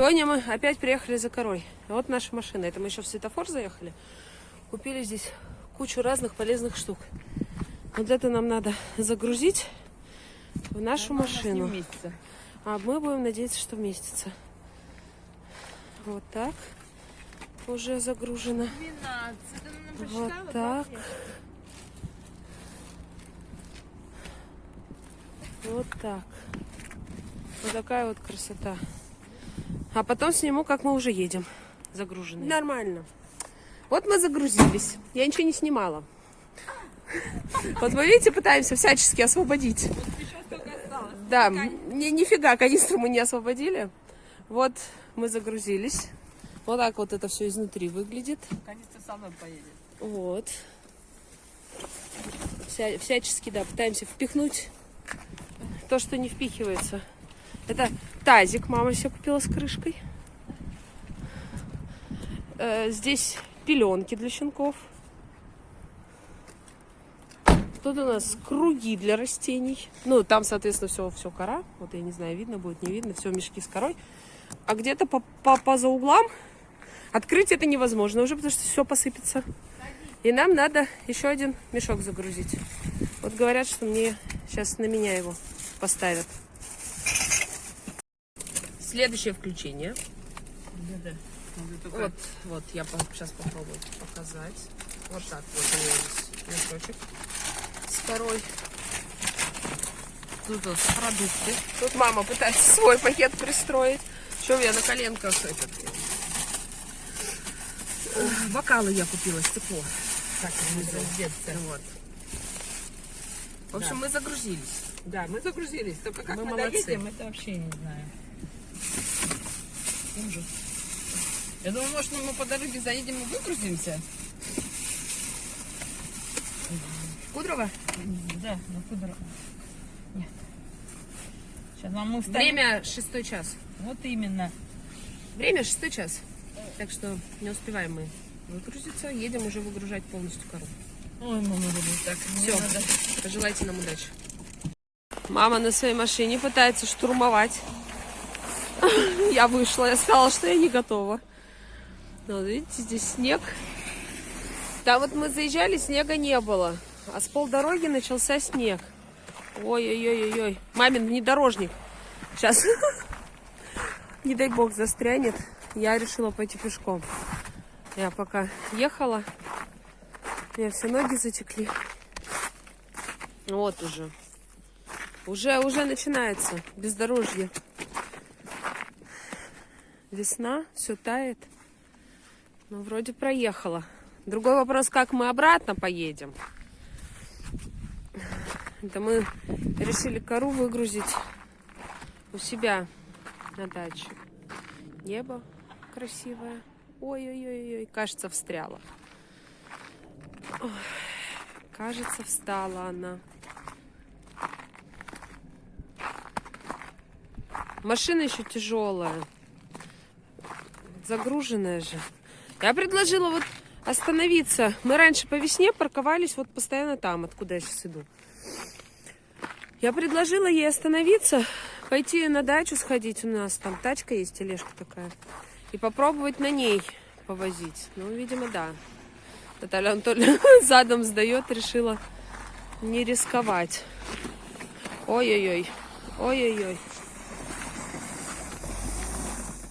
Сегодня мы опять приехали за корой. Вот наша машина. Это мы еще в светофор заехали. Купили здесь кучу разных полезных штук. Вот это нам надо загрузить в нашу машину. вместе. А мы будем надеяться, что вместится. Вот так. Уже загружено. 12. Ты нам Вот так. Вот так. Вот такая вот красота. А потом сниму, как мы уже едем. Загруженные. Нормально. Вот мы загрузились. Я ничего не снимала. Вот вы видите, пытаемся всячески освободить. Да, ни, нифига канистру мы не освободили. Вот мы загрузились. Вот так вот это все изнутри выглядит. Конечно, со мной поедет. Вот. Вся, всячески, да, пытаемся впихнуть то, что не впихивается. Это тазик мама себе купила с крышкой. Э, здесь пеленки для щенков. Тут у нас круги для растений. Ну, там, соответственно, все, все кора. Вот я не знаю, видно будет, не видно. Все мешки с корой. А где-то по, по, по за углам открыть это невозможно уже, потому что все посыпется. И нам надо еще один мешок загрузить. Вот говорят, что мне сейчас на меня его поставят. Следующее включение. Да-да. Вот, вот, я сейчас попробую показать. Вот так вот у меня здесь мешочек с корой. Тут вот продукты. Тут мама пытается свой пакет пристроить. Что я на коленках этот... Ой, Бокалы я купила, стекло. Так, внизу. Вот. В общем, мы загрузились. Да, мы загрузились. Только как Мы мы, молодцы. доедем, это вообще не знаю. Ужас. Я думаю, может, мы по дороге заедем и выгрузимся? Кудрово? Да, на Кудрово. Нет. Сейчас вам мы встанем. Время шестой час. Вот именно. Время шестой час. Так что не успеваем мы выгрузиться. Едем уже выгружать полностью кору. Ой, мама, любит так. Надо- Пожелайте нам удачи. Мама на своей машине пытается штурмовать. Я вышла, я сказала, что я не готова. Ну, вот видите, здесь снег. Там вот мы заезжали, снега не было. А с полдороги начался снег. Ой-ой-ой-ой. Мамин внедорожник. Сейчас, не дай бог, застрянет. Я решила пойти пешком. Я пока ехала, у меня все ноги затекли. Вот уже. Уже, уже начинается бездорожье. Весна, все тает. Ну, вроде проехала. Другой вопрос, как мы обратно поедем. Это мы решили кору выгрузить у себя на даче. Небо красивое. Ой-ой-ой-ой, кажется, встряла. Ой, кажется, встала она. Машина еще тяжелая. Загруженная же. Я предложила вот остановиться. Мы раньше по весне парковались вот постоянно там, откуда я сейчас иду. Я предложила ей остановиться, пойти на дачу сходить. У нас там тачка есть, тележка такая. И попробовать на ней повозить. Ну, видимо, да. Наталья Анатольевна задом сдает, решила не рисковать. Ой-ой-ой. Ой-ой-ой.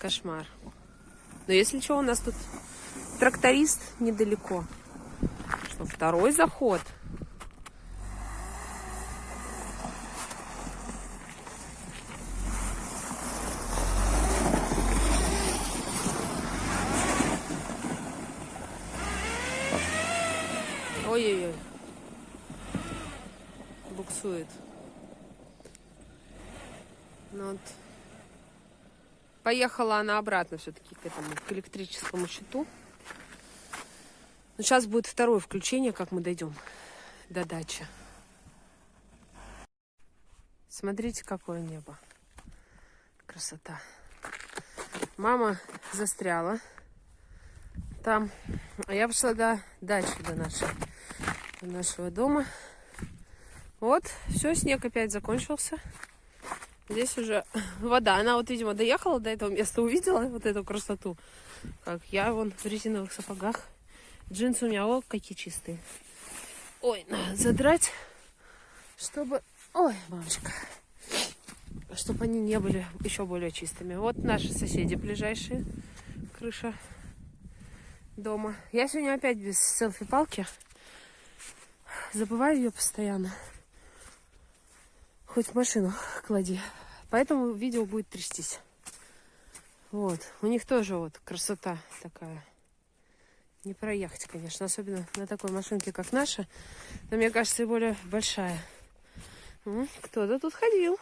Кошмар. Но если что, у нас тут тракторист недалеко. Что, второй заход? Ой-ой-ой. Буксует. Ну вот. Поехала она обратно все-таки к этому, к электрическому щиту. Но сейчас будет второе включение, как мы дойдем до дачи. Смотрите, какое небо. Красота. Мама застряла там. А я пошла до дачи, до нашей, до нашего дома. Вот, все, снег опять закончился. Здесь уже вода. Она вот, видимо, доехала до этого места, увидела вот эту красоту. Как я вон в резиновых сапогах. Джинсы у меня, о, какие чистые. Ой, надо задрать, чтобы... Ой, мамочка. Чтобы они не были еще более чистыми. Вот наши соседи ближайшие. Крыша дома. Я сегодня опять без селфи-палки. Забываю ее постоянно. Хоть в машину клади. Поэтому видео будет трястись. Вот. У них тоже вот красота такая. Не проехать, конечно. Особенно на такой машинке, как наша. Но мне кажется, и более большая. Кто-то тут ходил.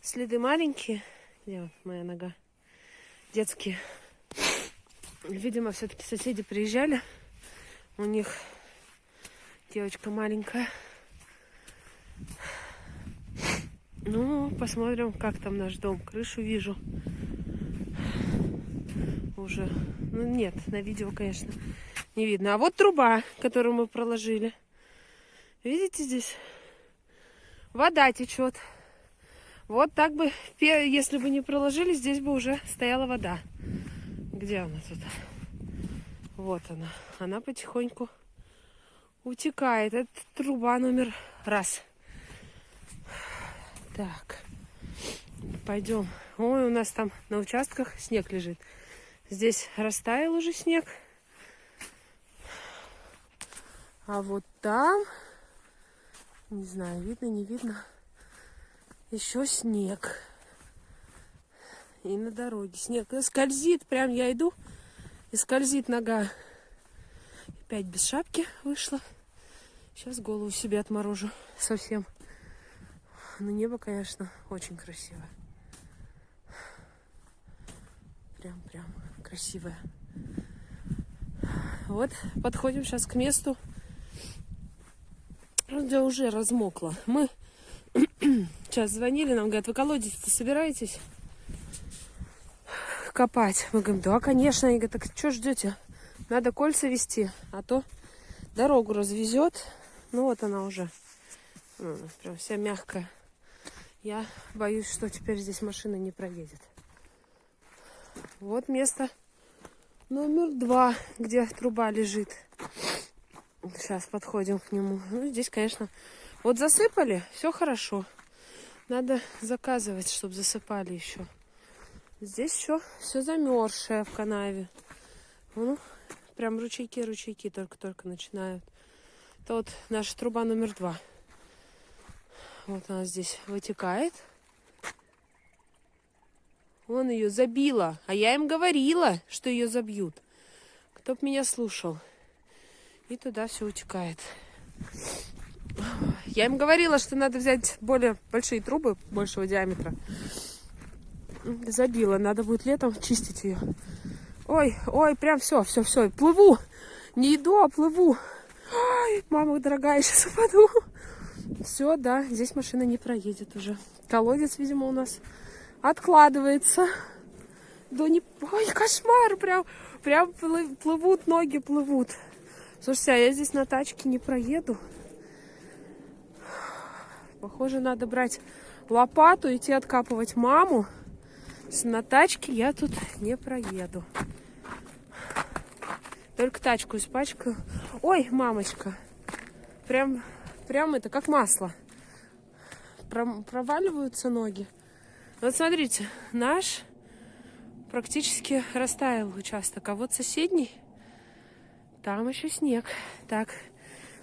Следы маленькие. Где вот моя нога? Детские. Видимо, все-таки соседи приезжали. У них девочка маленькая. Ну, посмотрим, как там наш дом. Крышу вижу. Уже. Ну, нет, на видео, конечно, не видно. А вот труба, которую мы проложили. Видите здесь? Вода течет. Вот так бы, если бы не проложили, здесь бы уже стояла вода. Где она тут? Вот она. Она потихоньку утекает. Это труба номер раз. Так. Пойдем. Ой, у нас там на участках снег лежит. Здесь растаял уже снег. А вот там, не знаю, видно, не видно, еще снег. И на дороге снег скользит. Прям я иду, и скользит нога. Опять без шапки вышла. Сейчас голову себе отморожу совсем. Но небо, конечно, очень красивое. Прям-прям красивое. Вот, подходим сейчас к месту, где уже размокло. Мы сейчас звонили, нам говорят, вы колодец-то собираетесь копать? Мы говорим, да, конечно. Они говорят, так что ждете? Надо кольца вести, а то дорогу развезет. Ну вот она уже. Прям вся мягкая. Я боюсь, что теперь здесь машина не проедет. Вот место номер два, где труба лежит. Сейчас подходим к нему. Ну, здесь, конечно, вот засыпали, все хорошо. Надо заказывать, чтобы засыпали еще. Здесь все, все замерзшее в канаве. Ну, прям ручейки, ручейки только-только начинают. Это вот наша труба номер два. Вот она здесь вытекает. Он ее забила. А я им говорила, что ее забьют. Кто б меня слушал. И туда все утекает. Я им говорила, что надо взять более большие трубы, большего диаметра. Забила. Надо будет летом чистить ее. Ой, ой, прям все, все, все. Плыву. Не иду, а плыву. Ой, мама дорогая, сейчас упаду. Все, да, здесь машина не проедет уже. Колодец, видимо, у нас откладывается. Да не... Ой, кошмар, прям, прям плы- плывут, ноги плывут. Слушайте, а я здесь на тачке не проеду. Похоже, надо брать лопату, идти откапывать маму. На тачке я тут не проеду. Только тачку испачкаю. Ой, мамочка. Прям, прям это как масло. Проваливаются ноги. Вот смотрите, наш практически растаял участок, а вот соседний, там еще снег. Так,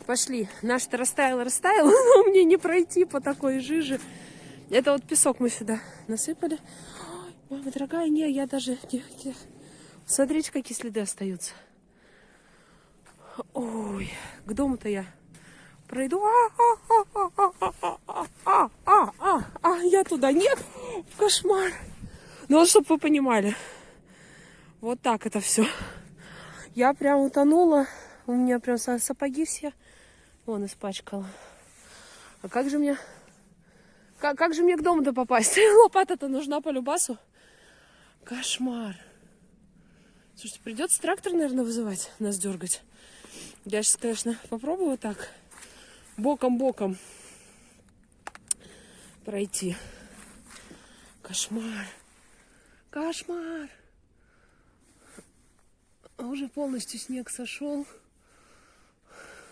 пошли. Наш-то растаял, растаял, но мне не пройти по такой жиже. Это вот песок мы сюда насыпали. Ой, мама дорогая, не, я даже... Смотрите, какие следы остаются. Ой, к дому-то я пройду. А, а, а, а, а, а, а, а, а, а, я туда нет. Кошмар. Ну вот, чтобы вы понимали. Вот так это все. Я прям утонула. У меня прям са- сапоги все. Вон испачкала. А как же мне... Как, как же мне к дому-то попасть? Лопата-то нужна по любасу. Кошмар. Слушайте, придется трактор, наверное, вызывать, нас дергать. Я сейчас, конечно, попробую так боком-боком пройти. Кошмар. Кошмар. А Уже полностью снег сошел.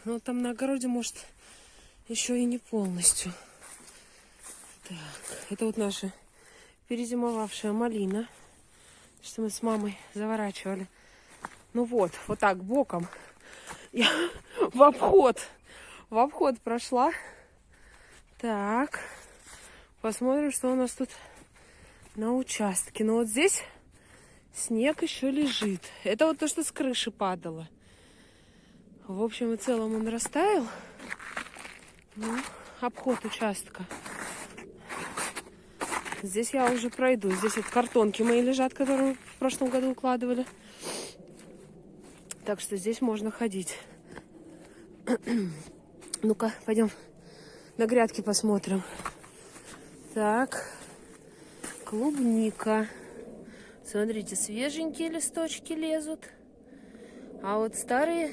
Но там на огороде, может, еще и не полностью. Так, это вот наша перезимовавшая малина, что мы с мамой заворачивали. Ну вот, вот так, боком. Я в обход, в обход прошла. Так, посмотрим, что у нас тут на участке. Ну вот здесь снег еще лежит. Это вот то, что с крыши падало. В общем и целом он растаял. Ну, обход участка. Здесь я уже пройду. Здесь вот картонки мои лежат, которые в прошлом году укладывали. Так что здесь можно ходить. Ну-ка, пойдем на грядки посмотрим. Так, клубника. Смотрите, свеженькие листочки лезут. А вот старые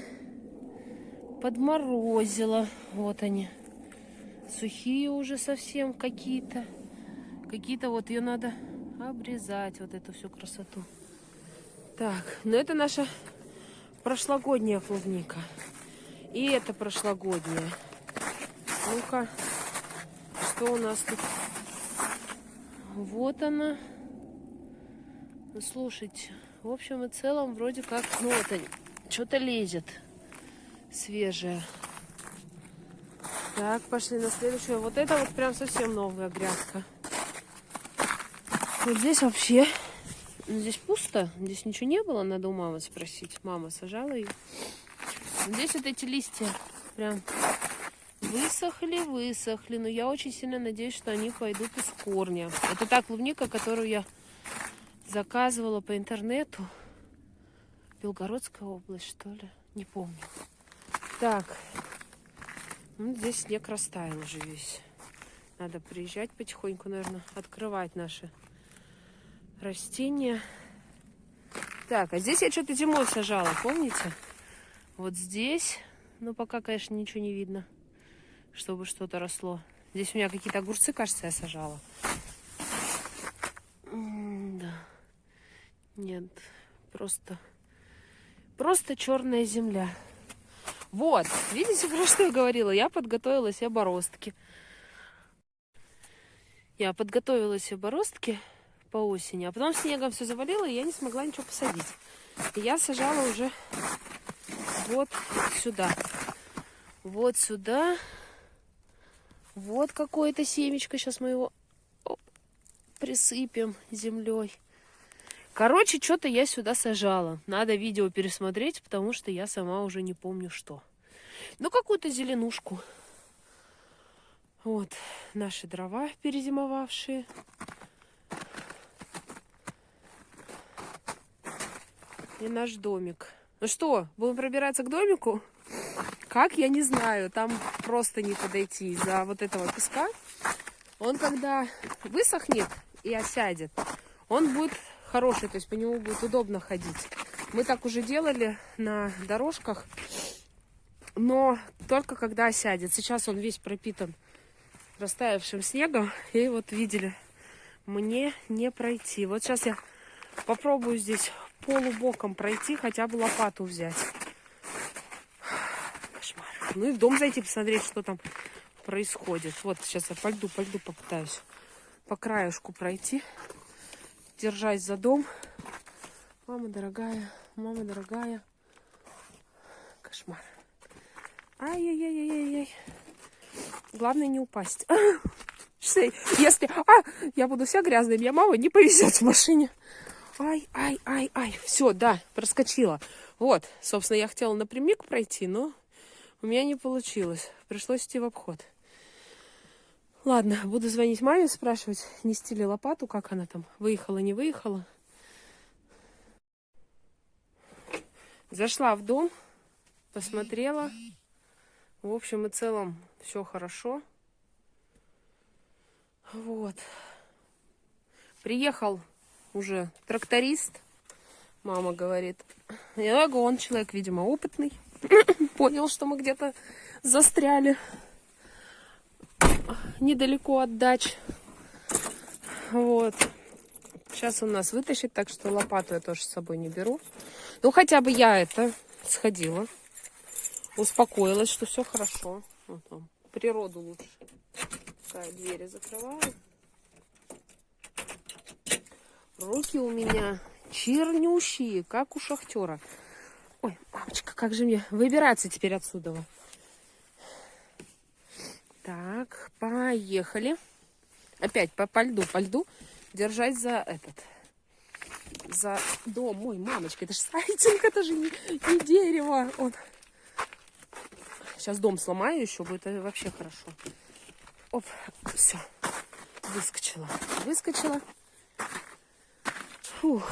подморозило. Вот они. Сухие уже совсем какие-то. Какие-то вот ее надо обрезать, вот эту всю красоту. Так, ну это наша прошлогодняя клубника. И это прошлогодняя. Ну-ка, что у нас тут? Вот она. Ну, слушайте, в общем и целом, вроде как, ну вот что-то лезет свежее. Так, пошли на следующую. Вот это вот прям совсем новая грядка. Вот здесь вообще, ну, здесь пусто, здесь ничего не было, надо у мамы спросить. Мама сажала ее. Здесь вот эти листья прям высохли, высохли. Но я очень сильно надеюсь, что они пойдут из корня. Это та клубника, которую я заказывала по интернету. Белгородская область, что ли? Не помню. Так. Ну, здесь снег растаял уже весь. Надо приезжать потихоньку, наверное, открывать наши растения. Так, а здесь я что-то зимой сажала, помните? Вот здесь, но пока, конечно, ничего не видно, чтобы что-то росло. Здесь у меня какие-то огурцы, кажется, я сажала. да. Нет, просто, просто черная земля. Вот, видите, про что я говорила? Я подготовила себе бороздки. Я подготовила себе бороздки по осени, а потом снегом все завалило, и я не смогла ничего посадить. И я сажала уже вот сюда. Вот сюда. Вот какое-то семечко. Сейчас мы его оп, присыпем землей. Короче, что-то я сюда сажала. Надо видео пересмотреть, потому что я сама уже не помню что. Ну, какую-то зеленушку. Вот наши дрова перезимовавшие. И наш домик. Ну что, будем пробираться к домику? Как, я не знаю. Там просто не подойти из-за вот этого песка. Он когда высохнет и осядет, он будет хороший, то есть по нему будет удобно ходить. Мы так уже делали на дорожках, но только когда осядет. Сейчас он весь пропитан растаявшим снегом. И вот видели, мне не пройти. Вот сейчас я попробую здесь полубоком пройти, хотя бы лопату взять. Кошмар. Ну и в дом зайти, посмотреть, что там происходит. Вот сейчас я по льду, по льду попытаюсь по краешку пройти держась за дом. Мама дорогая, мама дорогая. Кошмар. Ай-яй-яй-яй-яй. Главное не упасть. Если а, я буду вся грязная, меня мама не повезет в машине. Ай, ай, ай, ай. Все, да, проскочила. Вот, собственно, я хотела напрямик пройти, но у меня не получилось. Пришлось идти в обход. Ладно, буду звонить маме, спрашивать, нести ли лопату, как она там, выехала, не выехала. Зашла в дом, посмотрела. В общем и целом все хорошо. Вот. Приехал уже тракторист. Мама говорит. Говорю, он человек, видимо, опытный. Понял, что мы где-то застряли недалеко от дач. Вот. Сейчас он нас вытащит, так что лопату я тоже с собой не беру. Ну, хотя бы я это сходила. Успокоилась, что все хорошо. Вот он. Природу лучше. Такая двери закрываю. Руки у меня чернющие, как у шахтера. Ой, мамочка, как же мне выбираться теперь отсюда? Так, поехали. Опять по, по льду, по льду. Держать за этот. За дом. Ой, мамочка, это же сайдинг, это же не, не дерево. Он. Сейчас дом сломаю еще, будет э, вообще хорошо. Оп, все. Выскочила. Выскочила. Puh.